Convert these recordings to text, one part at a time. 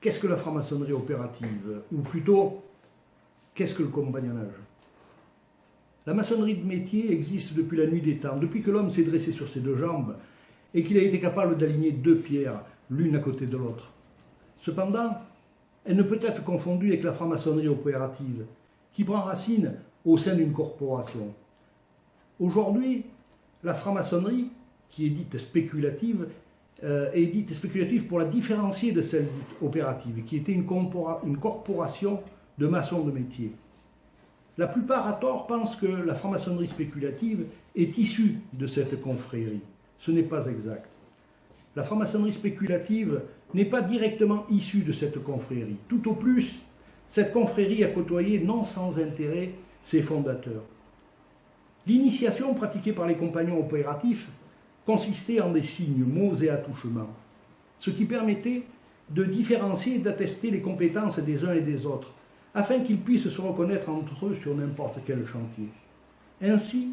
qu'est-ce que la franc-maçonnerie opérative Ou plutôt, qu'est-ce que le compagnonnage La maçonnerie de métier existe depuis la nuit des temps, depuis que l'homme s'est dressé sur ses deux jambes et qu'il a été capable d'aligner deux pierres, l'une à côté de l'autre. Cependant, elle ne peut être confondue avec la franc-maçonnerie opérative, qui prend racine au sein d'une corporation. Aujourd'hui, la franc-maçonnerie, qui est dite spéculative, est dite spéculative pour la différencier de celle dite opérative, qui était une, une corporation de maçons de métier. La plupart, à tort, pensent que la franc-maçonnerie spéculative est issue de cette confrérie. Ce n'est pas exact. La franc-maçonnerie spéculative n'est pas directement issue de cette confrérie. Tout au plus, cette confrérie a côtoyé non sans intérêt ses fondateurs. L'initiation pratiquée par les compagnons opératifs consistait en des signes, mots et attouchements, ce qui permettait de différencier et d'attester les compétences des uns et des autres, afin qu'ils puissent se reconnaître entre eux sur n'importe quel chantier. Ainsi,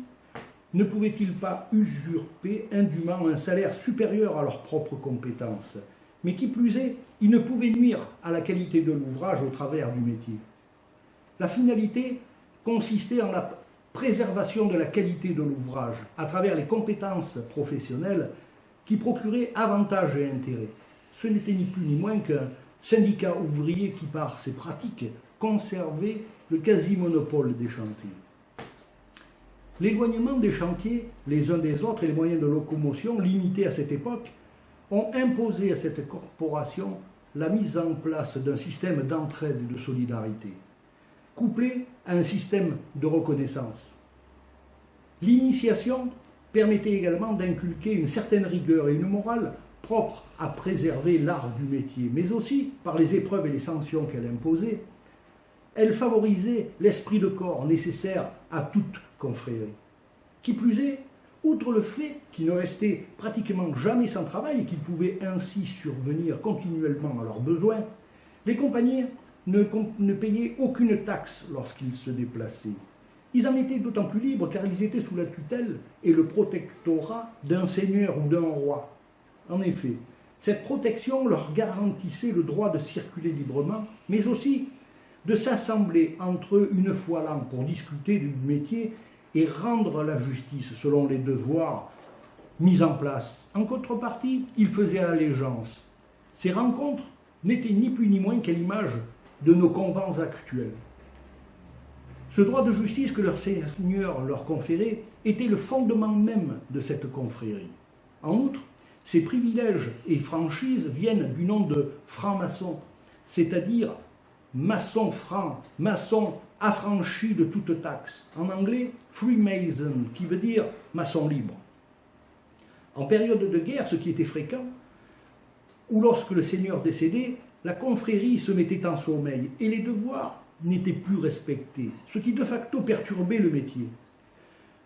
ne pouvaient-ils pas usurper indûment un salaire supérieur à leurs propres compétences Mais qui plus est, ils ne pouvaient nuire à la qualité de l'ouvrage au travers du métier. La finalité consistait en la préservation de la qualité de l'ouvrage à travers les compétences professionnelles qui procuraient avantages et intérêts. Ce n'était ni plus ni moins qu'un syndicat ouvrier qui, par ses pratiques, conservait le quasi-monopole des chantiers. L'éloignement des chantiers les uns des autres et les moyens de locomotion limités à cette époque ont imposé à cette corporation la mise en place d'un système d'entraide et de solidarité, couplé à un système de reconnaissance. L'initiation permettait également d'inculquer une certaine rigueur et une morale propre à préserver l'art du métier, mais aussi, par les épreuves et les sanctions qu'elle imposait, elle favorisait l'esprit de corps nécessaire à toute confrérie. Qui plus est, outre le fait qu'ils ne restaient pratiquement jamais sans travail et qu'ils pouvaient ainsi survenir continuellement à leurs besoins, les compagnies ne, payaient aucune taxe lorsqu'ils se déplaçaient. Ils en étaient d'autant plus libres car ils étaient sous la tutelle et le protectorat d'un seigneur ou d'un roi. En effet, cette protection leur garantissait le droit de circuler librement, mais aussi de s'assembler entre eux une fois l'an pour discuter du métier et rendre la justice selon les devoirs mis en place. En contrepartie, ils faisaient allégeance. Ces rencontres n'étaient ni plus ni moins qu'à l'image de nos convents actuels. Ce droit de justice que leur seigneur leur conférait était le fondement même de cette confrérie. En outre, ces privilèges et franchises viennent du nom de franc-maçon, c'est-à-dire maçon franc, maçon affranchi de toute taxe. En anglais, Freemason, qui veut dire maçon libre. En période de guerre, ce qui était fréquent, ou lorsque le seigneur décédait, la confrérie se mettait en sommeil et les devoirs n'étaient plus respectés, ce qui de facto perturbait le métier.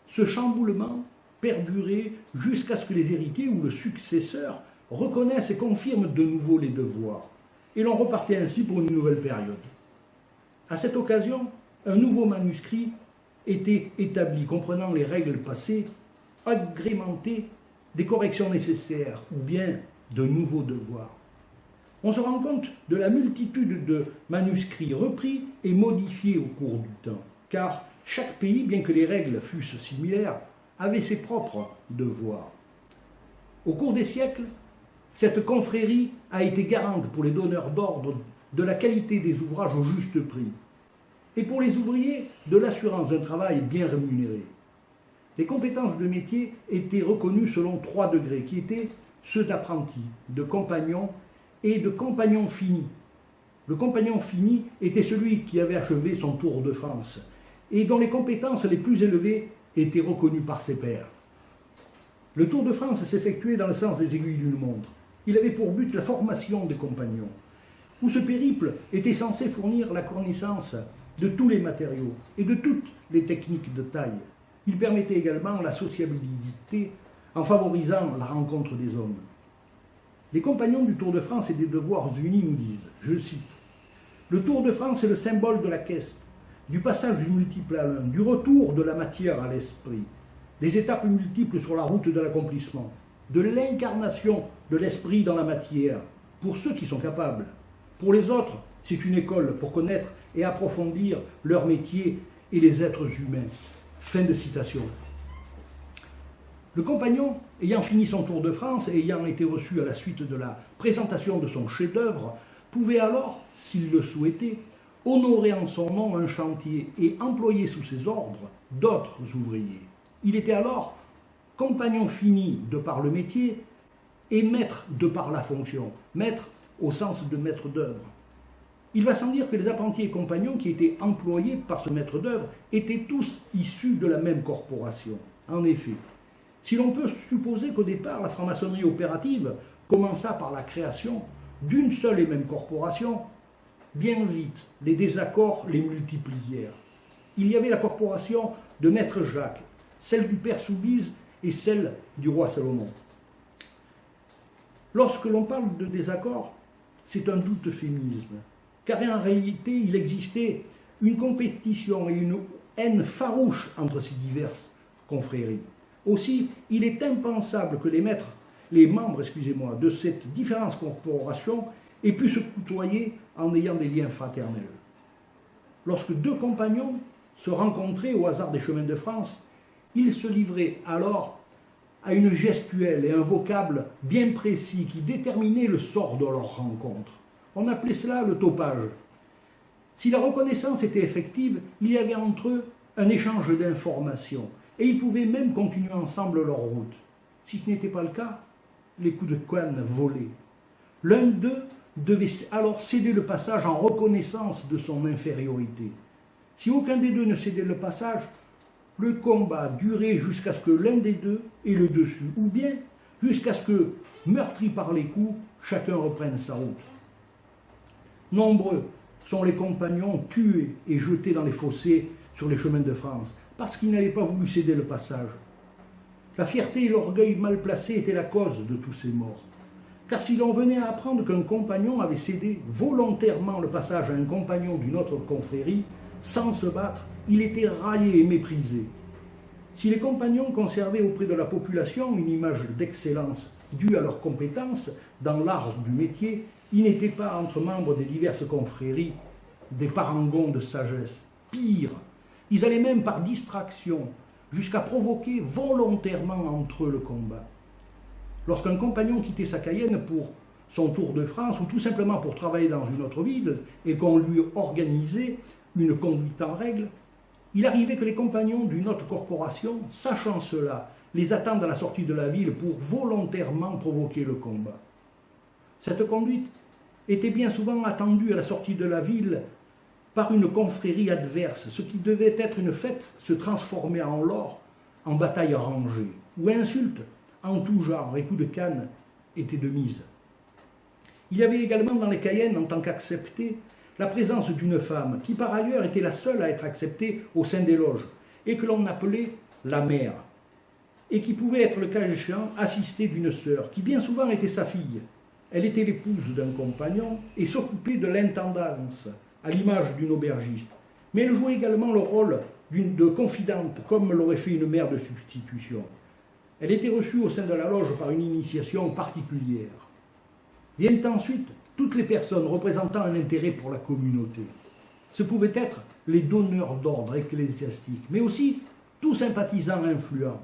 Ce chamboulement perdurait jusqu'à ce que les héritiers ou le successeur reconnaissent et confirment de nouveau les devoirs et l'on repartait ainsi pour une nouvelle période. À cette occasion, un nouveau manuscrit était établi comprenant les règles passées, agrémenté des corrections nécessaires ou bien de nouveaux devoirs. On se rend compte de la multitude de manuscrits repris et modifiés au cours du temps, car chaque pays, bien que les règles fussent similaires, avait ses propres devoirs. Au cours des siècles, cette confrérie a été garante pour les donneurs d'ordre de la qualité des ouvrages au juste prix et pour les ouvriers de l'assurance d'un travail bien rémunéré. Les compétences de métier étaient reconnues selon trois degrés qui étaient ceux d'apprentis, de compagnons et de compagnons finis. Le compagnon fini était celui qui avait achevé son Tour de France et dont les compétences les plus élevées étaient reconnues par ses pairs. Le Tour de France s'effectuait dans le sens des aiguilles d'une montre. Il avait pour but la formation des compagnons, où ce périple était censé fournir la connaissance de tous les matériaux et de toutes les techniques de taille. Il permettait également la sociabilité en favorisant la rencontre des hommes. Les compagnons du Tour de France et des devoirs unis nous disent, je cite, Le Tour de France est le symbole de la caisse, du passage du multiple à l'un, du retour de la matière à l'esprit, des étapes multiples sur la route de l'accomplissement, de l'incarnation de l'esprit dans la matière, pour ceux qui sont capables, Pour les autres, c'est une école pour connaître et approfondir leur métier et les êtres humains. Fin de citation. Le compagnon, ayant fini son tour de France et ayant été reçu à la suite de la présentation de son chef-d'œuvre, pouvait alors, s'il le souhaitait, honorer en son nom un chantier et employer sous ses ordres d'autres ouvriers. Il était alors compagnon fini de par le métier et maître de par la fonction, maître au sens de maître d'œuvre. Il va sans dire que les apprentis et compagnons qui étaient employés par ce maître d'œuvre étaient tous issus de la même corporation. En effet, si l'on peut supposer qu'au départ la franc-maçonnerie opérative commença par la création d'une seule et même corporation, bien vite les désaccords les multiplièrent. Il y avait la corporation de Maître Jacques, celle du Père Soubise et celle du roi Salomon. Lorsque l'on parle de désaccord, c'est un doute euphémisme, car en réalité il existait une compétition et une haine farouche entre ces diverses confréries. Aussi, il est impensable que les maîtres, les membres, excusez-moi, de cette différentes corporations aient pu se côtoyer en ayant des liens fraternels. Lorsque deux compagnons se rencontraient au hasard des chemins de France, ils se livraient alors à une gestuelle et un vocable bien précis qui déterminaient le sort de leur rencontre. On appelait cela le topage. Si la reconnaissance était effective, il y avait entre eux un échange d'informations, et ils pouvaient même continuer ensemble leur route. Si ce n'était pas le cas, les coups de canne volaient. L'un d'eux devait alors céder le passage en reconnaissance de son infériorité. Si aucun des deux ne cédait le passage, le combat durait jusqu'à ce que l'un des deux ait le dessus, ou bien jusqu'à ce que, meurtri par les coups, chacun reprenne sa route. Nombreux sont les compagnons tués et jetés dans les fossés sur les chemins de France, parce qu'ils n'avaient pas voulu céder le passage. La fierté et l'orgueil mal placés étaient la cause de tous ces morts. Car si l'on venait à apprendre qu'un compagnon avait cédé volontairement le passage à un compagnon d'une autre confrérie, sans se battre, il était raillé et méprisé. Si les compagnons conservaient auprès de la population une image d'excellence due à leurs compétences dans l'art du métier, ils n'étaient pas entre membres des diverses confréries des parangons de sagesse. Pire, ils allaient même par distraction jusqu'à provoquer volontairement entre eux le combat. Lorsqu'un compagnon quittait sa Cayenne pour son tour de France ou tout simplement pour travailler dans une autre ville et qu'on lui organisait une conduite en règle, il arrivait que les compagnons d'une autre corporation, sachant cela, les attendent à la sortie de la ville pour volontairement provoquer le combat. Cette conduite était bien souvent attendue à la sortie de la ville par une confrérie adverse, ce qui devait être une fête se transformait en l'or, en bataille rangée, où insultes en tout genre et coups de canne étaient de mise. Il y avait également dans les Cayennes, en tant qu'acceptés, la présence d'une femme, qui par ailleurs était la seule à être acceptée au sein des loges, et que l'on appelait la mère, et qui pouvait être le cas échéant assistée d'une sœur, qui bien souvent était sa fille. Elle était l'épouse d'un compagnon et s'occupait de l'intendance, à l'image d'une aubergiste. Mais elle jouait également le rôle de confidente, comme l'aurait fait une mère de substitution. Elle était reçue au sein de la loge par une initiation particulière. Viennent ensuite toutes les personnes représentant un intérêt pour la communauté. Ce pouvaient être les donneurs d'ordre ecclésiastique, mais aussi tout sympathisant influent.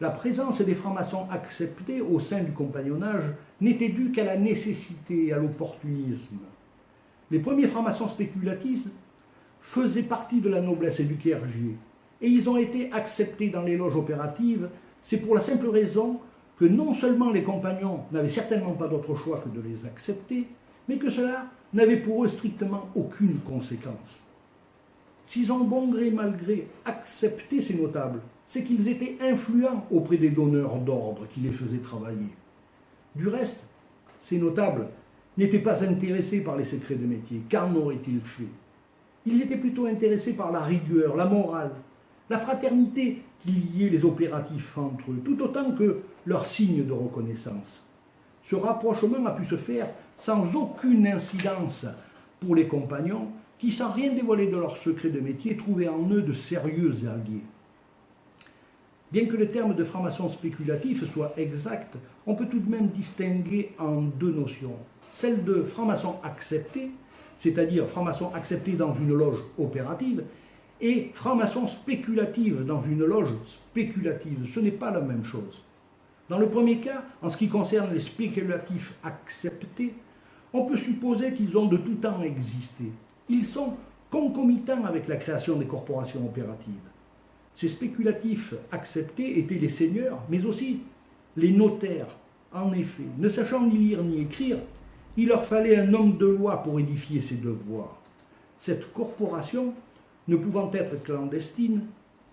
La présence des francs-maçons acceptés au sein du compagnonnage n'était due qu'à la nécessité et à l'opportunisme. Les premiers francs-maçons spéculatifs faisaient partie de la noblesse et du clergé, et ils ont été acceptés dans les loges opératives, c'est pour la simple raison que non seulement les compagnons n'avaient certainement pas d'autre choix que de les accepter, mais que cela n'avait pour eux strictement aucune conséquence. S'ils ont bon gré mal gré accepté ces notables, c'est qu'ils étaient influents auprès des donneurs d'ordre qui les faisaient travailler. Du reste, ces notables n'étaient pas intéressés par les secrets de métier. Qu'en auraient-ils fait? Ils étaient plutôt intéressés par la rigueur, la morale, la fraternité qui liait les opératifs entre eux, tout autant que leur signe de reconnaissance. Ce rapprochement a pu se faire sans aucune incidence pour les compagnons qui, sans rien dévoiler de leurs secrets de métier, trouvaient en eux de sérieux alliés. Bien que le terme de franc-maçon spéculatif soit exact, on peut tout de même distinguer en deux notions. Celle de franc-maçon accepté, c'est-à-dire franc-maçon accepté dans une loge opérative, et franc-maçon spéculative dans une loge spéculative. Ce n'est pas la même chose. Dans le premier cas, en ce qui concerne les spéculatifs acceptés, on peut supposer qu'ils ont de tout temps existé. Ils sont concomitants avec la création des corporations opératives. Ces spéculatifs acceptés étaient les seigneurs, mais aussi les notaires. En effet, ne sachant ni lire ni écrire, il leur fallait un homme de loi pour édifier ses devoirs. Cette corporation, ne pouvant être clandestine,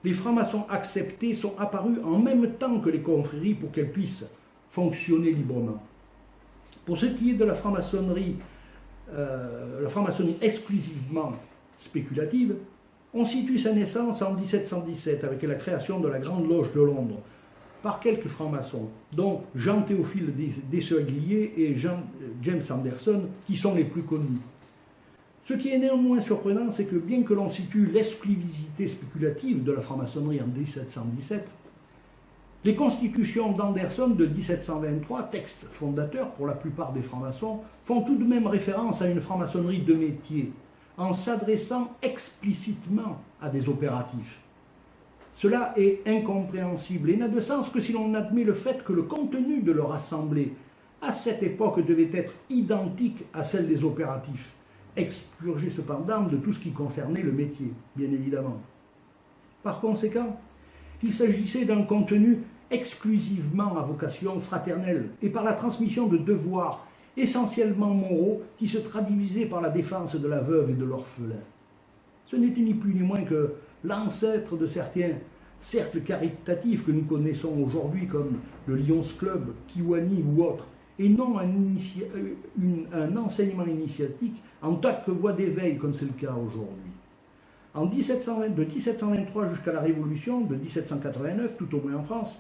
les francs-maçons acceptés sont apparus en même temps que les confréries pour qu'elles puissent fonctionner librement. Pour ce qui est de la franc-maçonnerie, euh, la franc-maçonnerie exclusivement spéculative, on situe sa naissance en 1717 avec la création de la Grande Loge de Londres par quelques francs-maçons, dont Jean-Théophile Dessegliers et James Anderson, qui sont les plus connus. Ce qui est néanmoins surprenant, c'est que bien que l'on situe l'exclusivité spéculative de la franc-maçonnerie en 1717, les constitutions d'Anderson de 1723, texte fondateur pour la plupart des francs-maçons, font tout de même référence à une franc-maçonnerie de métier, en s'adressant explicitement à des opératifs. Cela est incompréhensible et n'a de sens que si l'on admet le fait que le contenu de leur assemblée, à cette époque, devait être identique à celle des opératifs, expurgé cependant de tout ce qui concernait le métier, bien évidemment. Par conséquent, il s'agissait d'un contenu exclusivement à vocation fraternelle et par la transmission de devoirs essentiellement moraux qui se traduisaient par la défense de la veuve et de l'orphelin. Ce n'était ni plus ni moins que l'ancêtre de certains cercles caritatifs que nous connaissons aujourd'hui comme le Lions Club, Kiwani ou autres, et non un, un enseignement initiatique en tant que voie d'éveil comme c'est le cas aujourd'hui. En 1720, de 1723 jusqu'à la Révolution, de 1789, tout au moins en France,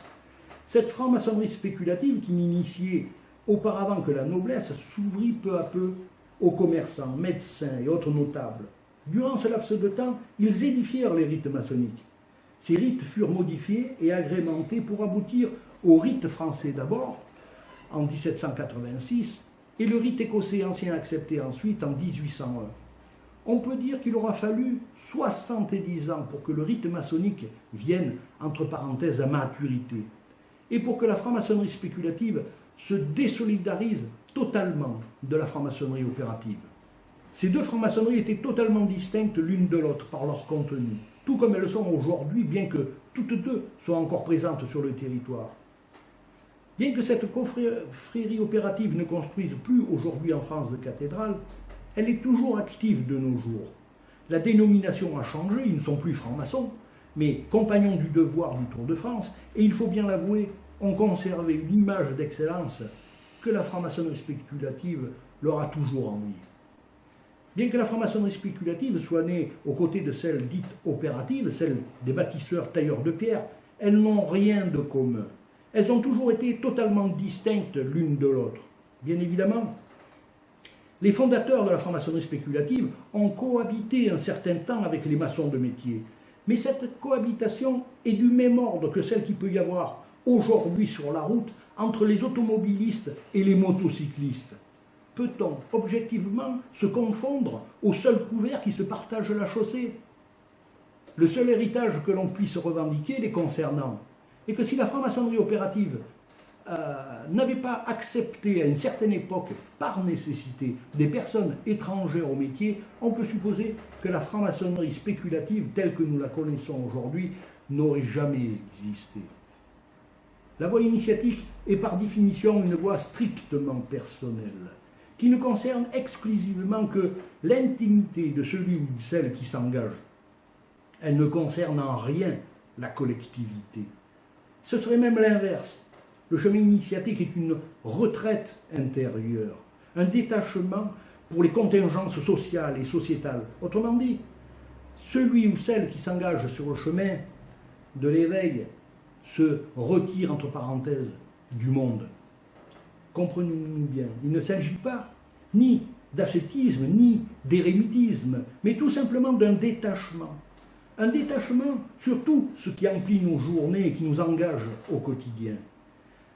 cette franc-maçonnerie spéculative qui n'initiait auparavant que la noblesse s'ouvrit peu à peu aux commerçants, médecins et autres notables. Durant ce laps de temps, ils édifièrent les rites maçonniques. Ces rites furent modifiés et agrémentés pour aboutir au rite français d'abord, en 1786, et le rite écossais ancien accepté ensuite en 1801 on peut dire qu'il aura fallu 70 ans pour que le rite maçonnique vienne, entre parenthèses, à maturité, et pour que la franc-maçonnerie spéculative se désolidarise totalement de la franc-maçonnerie opérative. Ces deux francs-maçonneries étaient totalement distinctes l'une de l'autre par leur contenu, tout comme elles le sont aujourd'hui, bien que toutes deux soient encore présentes sur le territoire. Bien que cette confrérie opérative ne construise plus aujourd'hui en France de cathédrale, elle est toujours active de nos jours. La dénomination a changé, ils ne sont plus francs-maçons, mais compagnons du devoir du Tour de France, et il faut bien l'avouer, ont conservé une image d'excellence que la franc-maçonnerie spéculative leur a toujours envie. Bien que la franc-maçonnerie spéculative soit née aux côtés de celle dite opérative, celle des bâtisseurs tailleurs de pierre, elles n'ont rien de commun. Elles ont toujours été totalement distinctes l'une de l'autre. Bien évidemment, les fondateurs de la franc-maçonnerie spéculative ont cohabité un certain temps avec les maçons de métier. Mais cette cohabitation est du même ordre que celle qui peut y avoir aujourd'hui sur la route entre les automobilistes et les motocyclistes. Peut-on objectivement se confondre au seul couvert qui se partage la chaussée? Le seul héritage que l'on puisse revendiquer les concernant est que si la franc-maçonnerie opérative euh, n'avait pas accepté à une certaine époque, par nécessité, des personnes étrangères au métier, on peut supposer que la franc-maçonnerie spéculative, telle que nous la connaissons aujourd'hui, n'aurait jamais existé. La voie initiatique est par définition une voie strictement personnelle, qui ne concerne exclusivement que l'intimité de celui ou celle qui s'engage. Elle ne concerne en rien la collectivité. Ce serait même l'inverse le chemin initiatique est une retraite intérieure, un détachement pour les contingences sociales et sociétales. Autrement dit, celui ou celle qui s'engage sur le chemin de l'éveil se retire, entre parenthèses, du monde. Comprenez-nous bien, il ne s'agit pas ni d'ascétisme, ni d'érémitisme, mais tout simplement d'un détachement. Un détachement sur tout ce qui emplit nos journées et qui nous engage au quotidien.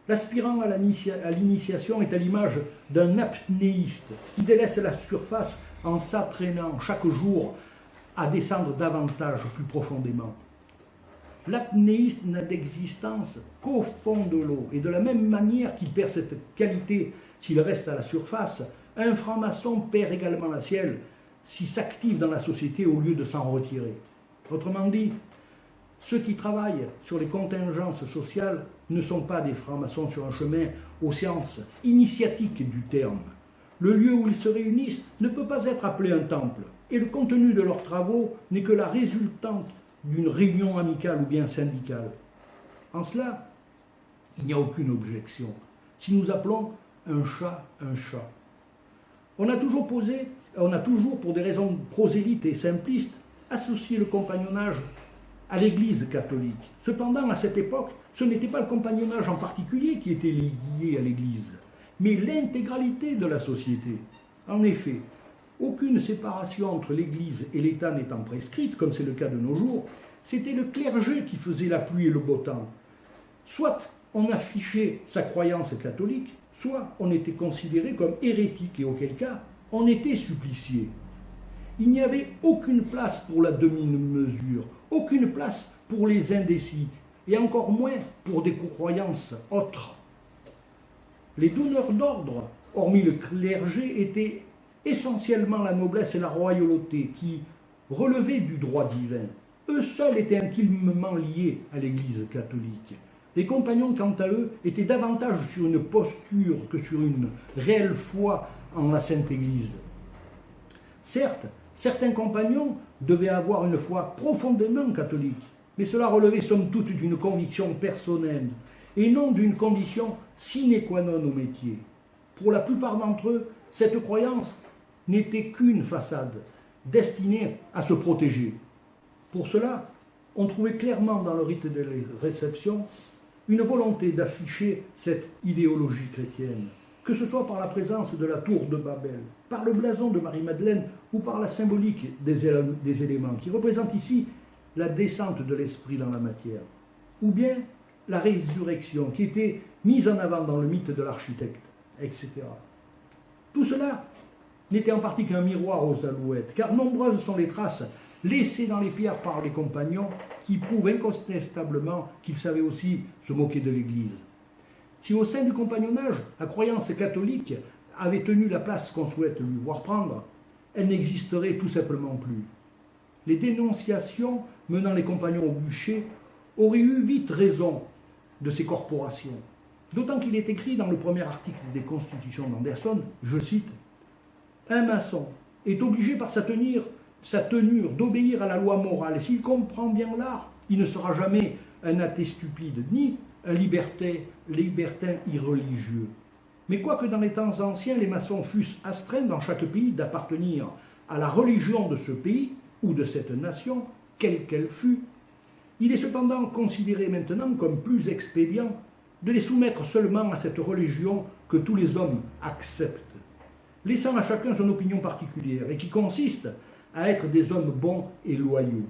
L'aspirant à l'initiation est à l'image d'un apnéiste qui délaisse la surface en s'entraînant chaque jour à descendre davantage plus profondément. L'apnéiste n'a d'existence qu'au fond de l'eau, et de la même manière qu'il perd cette qualité s'il reste à la surface, un franc-maçon perd également la sienne s'il s'active dans la société au lieu de s'en retirer. Autrement dit, ceux qui travaillent sur les contingences sociales ne sont pas des francs-maçons sur un chemin aux sciences initiatiques du terme. Le lieu où ils se réunissent ne peut pas être appelé un temple, et le contenu de leurs travaux n'est que la résultante d'une réunion amicale ou bien syndicale. En cela, il n'y a aucune objection. Si nous appelons un chat un chat. On a toujours posé, on a toujours, pour des raisons prosélytes et simplistes, associé le compagnonnage à l'Église catholique. Cependant, à cette époque, ce n'était pas le compagnonnage en particulier qui était lié à l'Église, mais l'intégralité de la société. En effet, aucune séparation entre l'Église et l'État n'étant prescrite, comme c'est le cas de nos jours, c'était le clergé qui faisait la pluie et le beau temps. Soit on affichait sa croyance catholique, soit on était considéré comme hérétique et auquel cas on était supplicié. Il n'y avait aucune place pour la demi-mesure, aucune place pour les indécis, et encore moins pour des croyances autres. Les donneurs d'ordre, hormis le clergé, étaient essentiellement la noblesse et la royauté qui relevaient du droit divin. Eux seuls étaient intimement liés à l'Église catholique. Les compagnons, quant à eux, étaient davantage sur une posture que sur une réelle foi en la Sainte Église. Certes, certains compagnons devaient avoir une foi profondément catholique, mais cela relevait somme toute d'une conviction personnelle et non d'une condition sine qua non au métier. Pour la plupart d'entre eux, cette croyance n'était qu'une façade, destinée à se protéger. Pour cela, on trouvait clairement dans le rite de réception une volonté d'afficher cette idéologie chrétienne, que ce soit par la présence de la tour de Babel, par le blason de Marie-Madeleine ou par la symbolique des, éléments qui représentent ici la descente de l'esprit dans la matière, ou bien la résurrection qui était mise en avant dans le mythe de l'architecte, etc. Tout cela n'était en partie qu'un miroir aux alouettes, car nombreuses sont les traces laissées dans les pierres par les compagnons qui prouvent incontestablement qu'ils savaient aussi se moquer de l'Église. Si au sein du compagnonnage, la croyance catholique avait tenu la place qu'on souhaite lui voir prendre, elle n'existerait tout simplement plus. Les dénonciations menant les compagnons au bûcher auraient eu vite raison de ces corporations. D'autant qu'il est écrit dans le premier article des Constitutions d'Anderson, je cite, Un maçon est obligé par sa tenue, sa tenure d'obéir à la loi morale. S'il comprend bien l'art, il ne sera jamais un athée stupide, ni un libertin, libertin irreligieux. Mais quoique dans les temps anciens, les maçons fussent astreints dans chaque pays d'appartenir à la religion de ce pays ou de cette nation, quelle qu'elle fût, il est cependant considéré maintenant comme plus expédient de les soumettre seulement à cette religion que tous les hommes acceptent, laissant à chacun son opinion particulière, et qui consiste à être des hommes bons et loyaux,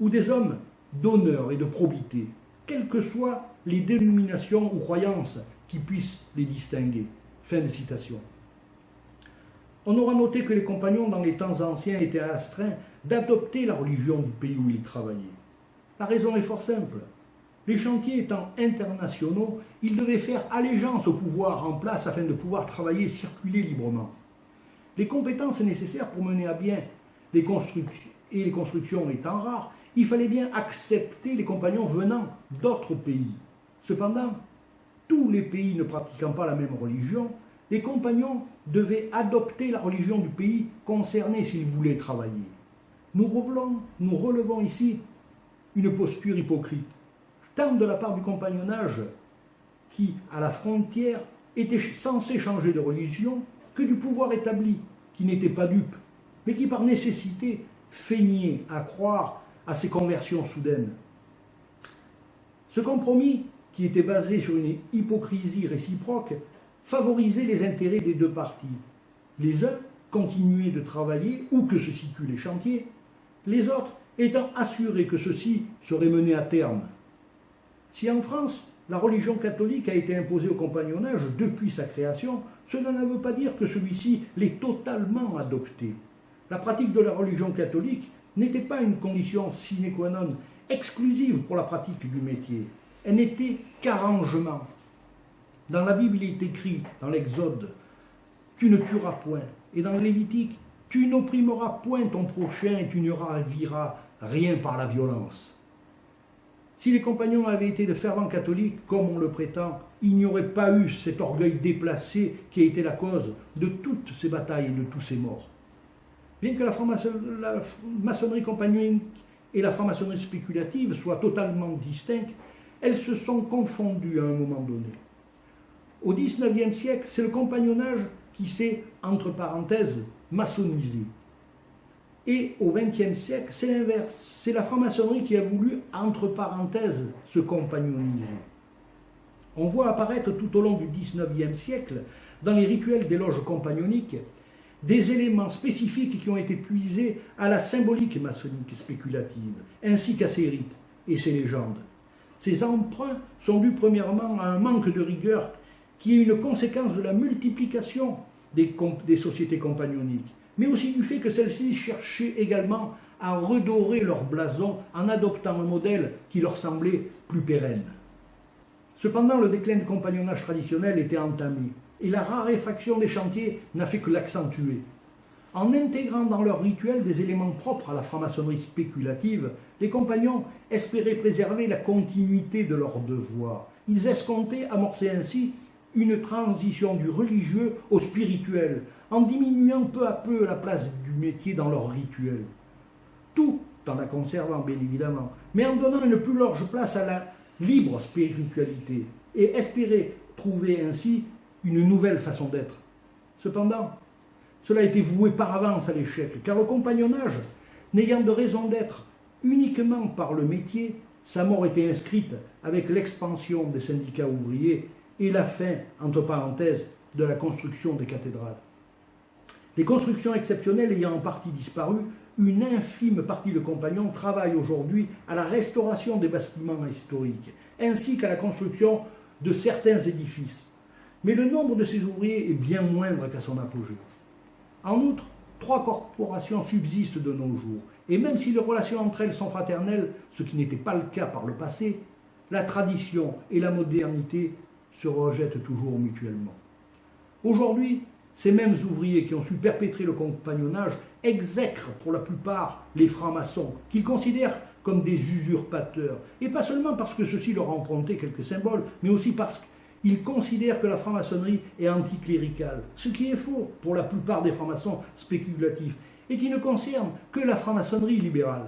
ou des hommes d'honneur et de probité, quelles que soient les dénominations ou croyances qui puissent les distinguer. Fin de citation. On aura noté que les compagnons dans les temps anciens étaient astreints d'adopter la religion du pays où ils travaillaient. La raison est fort simple. Les chantiers étant internationaux, ils devaient faire allégeance au pouvoir en place afin de pouvoir travailler et circuler librement. Les compétences nécessaires pour mener à bien les constructions et les constructions étant rares, il fallait bien accepter les compagnons venant d'autres pays. Cependant, tous les pays ne pratiquant pas la même religion, les compagnons devaient adopter la religion du pays concerné s'ils voulaient travailler. Nous relevons, nous relevons ici une posture hypocrite, tant de la part du compagnonnage qui, à la frontière, était censé changer de religion, que du pouvoir établi, qui n'était pas dupe, mais qui par nécessité feignait à croire à ces conversions soudaines. Ce compromis, qui était basé sur une hypocrisie réciproque, favorisait les intérêts des deux parties. Les uns continuaient de travailler où que se situent les chantiers, les autres étant assurés que ceci serait mené à terme. Si en France, la religion catholique a été imposée au compagnonnage depuis sa création, cela ne veut pas dire que celui-ci l'ait totalement adopté. La pratique de la religion catholique n'était pas une condition sine qua non exclusive pour la pratique du métier. Elle n'était qu'arrangement. Dans la Bible, il est écrit, dans l'Exode, tu ne tueras point. Et dans le Lévitique, tu n'opprimeras point ton prochain et tu ne raviras rien par la violence. Si les compagnons avaient été de fervents catholiques, comme on le prétend, il n'y aurait pas eu cet orgueil déplacé qui a été la cause de toutes ces batailles et de tous ces morts. Bien que la, maçonnerie compagnonique et la franc-maçonnerie spéculative soient totalement distinctes, elles se sont confondues à un moment donné. Au XIXe siècle, c'est le compagnonnage qui s'est, entre parenthèses, maçonnisé. Et au XXe siècle, c'est l'inverse. C'est la franc-maçonnerie qui a voulu, entre parenthèses, se compagnoniser. On voit apparaître tout au long du XIXe siècle, dans les rituels des loges compagnoniques, des éléments spécifiques qui ont été puisés à la symbolique maçonnique spéculative, ainsi qu'à ses rites et ses légendes. Ces emprunts sont dus premièrement à un manque de rigueur qui est une conséquence de la multiplication des, des sociétés compagnoniques, mais aussi du fait que celles-ci cherchaient également à redorer leur blason en adoptant un modèle qui leur semblait plus pérenne. Cependant, le déclin du compagnonnage traditionnel était entamé, et la raréfaction des chantiers n'a fait que l'accentuer. En intégrant dans leur rituel des éléments propres à la franc-maçonnerie spéculative, les compagnons espéraient préserver la continuité de leur devoir. Ils escomptaient amorcer ainsi une transition du religieux au spirituel, en diminuant peu à peu la place du métier dans leur rituel. Tout en la conservant, bien évidemment, mais en donnant une plus large place à la libre spiritualité, et espérer trouver ainsi une nouvelle façon d'être. Cependant, cela a été voué par avance à l'échec, car le compagnonnage, n'ayant de raison d'être uniquement par le métier, sa mort était inscrite avec l'expansion des syndicats ouvriers et la fin, entre parenthèses, de la construction des cathédrales. Les constructions exceptionnelles ayant en partie disparu, une infime partie de compagnons travaille aujourd'hui à la restauration des bâtiments historiques, ainsi qu'à la construction de certains édifices. Mais le nombre de ces ouvriers est bien moindre qu'à son apogée. En outre, trois corporations subsistent de nos jours, et même si les relations entre elles sont fraternelles, ce qui n'était pas le cas par le passé, la tradition et la modernité se rejettent toujours mutuellement. Aujourd'hui, ces mêmes ouvriers qui ont su perpétrer le compagnonnage exècrent pour la plupart les francs-maçons, qu'ils considèrent comme des usurpateurs, et pas seulement parce que ceux-ci leur ont emprunté quelques symboles, mais aussi parce qu'ils considèrent que la franc-maçonnerie est anticléricale, ce qui est faux pour la plupart des francs-maçons spéculatifs, et qui ne concerne que la franc-maçonnerie libérale.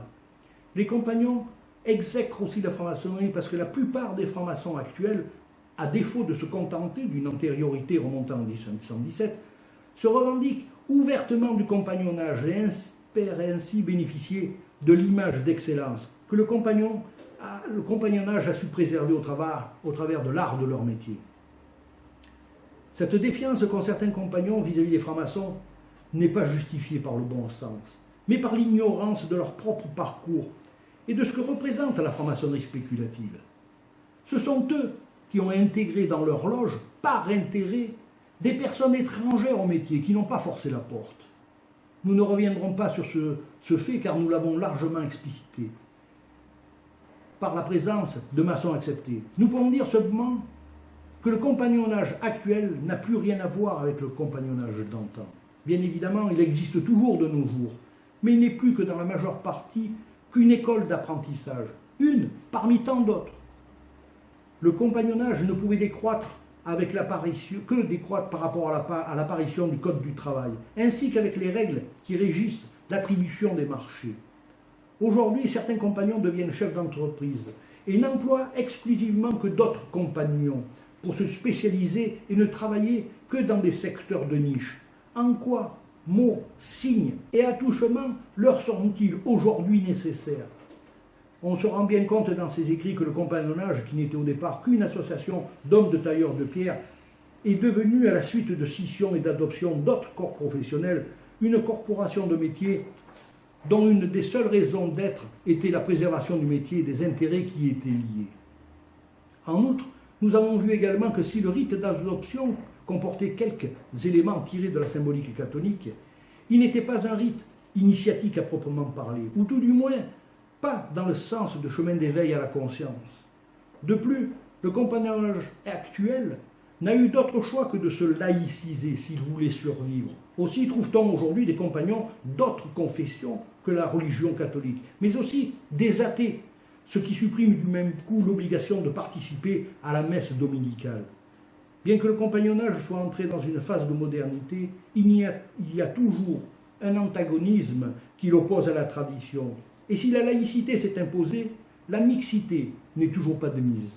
Les compagnons exècrent aussi la franc-maçonnerie parce que la plupart des francs-maçons actuels à défaut de se contenter d'une antériorité remontant en 1717, se revendique ouvertement du compagnonnage et espère ainsi bénéficier de l'image d'excellence que le, compagnon le compagnonnage a su préserver au travers, au travers de l'art de leur métier. Cette défiance qu'ont certains compagnons vis-à-vis des francs-maçons n'est pas justifiée par le bon sens, mais par l'ignorance de leur propre parcours et de ce que représente la franc-maçonnerie spéculative. Ce sont eux qui ont intégré dans leur loge, par intérêt, des personnes étrangères au métier qui n'ont pas forcé la porte. Nous ne reviendrons pas sur ce, fait car nous l'avons largement explicité. Par la présence de maçons acceptés. Nous pouvons dire seulement que le compagnonnage actuel n'a plus rien à voir avec le compagnonnage d'antan. Bien évidemment, il existe toujours de nos jours, mais il n'est plus que dans la majeure partie qu'une école d'apprentissage, une parmi tant d'autres le compagnonnage ne pouvait décroître avec l'apparition, que décroître par rapport à l'apparition du Code du travail, ainsi qu'avec les règles qui régissent l'attribution des marchés. Aujourd'hui, certains compagnons deviennent chefs d'entreprise et n'emploient exclusivement que d'autres compagnons pour se spécialiser et ne travailler que dans des secteurs de niche. En quoi mots, signes et attouchements leur sont-ils aujourd'hui nécessaires? On se rend bien compte dans ses écrits que le compagnonnage, qui n'était au départ qu'une association d'hommes de tailleurs de pierre, est devenu, à la suite de scission et d'adoption d'autres corps professionnels, une corporation de métier dont une des seules raisons d'être était la préservation du métier et des intérêts qui y étaient liés. En outre, nous avons vu également que si le rite d'adoption comportait quelques éléments tirés de la symbolique catholique, il n'était pas un rite initiatique à proprement parler, ou tout du moins pas dans le sens de chemin d'éveil à la conscience. De plus, le compagnonnage actuel n'a eu d'autre choix que de se laïciser s'il voulait survivre. Aussi trouve-t-on aujourd'hui des compagnons d'autres confessions que la religion catholique, mais aussi des athées, ce qui supprime du même coup l'obligation de participer à la messe dominicale. Bien que le compagnonnage soit entré dans une phase de modernité, il y a, il y a toujours un antagonisme qui l'oppose à la tradition. Et si la laïcité s'est imposée, la mixité n'est toujours pas de mise.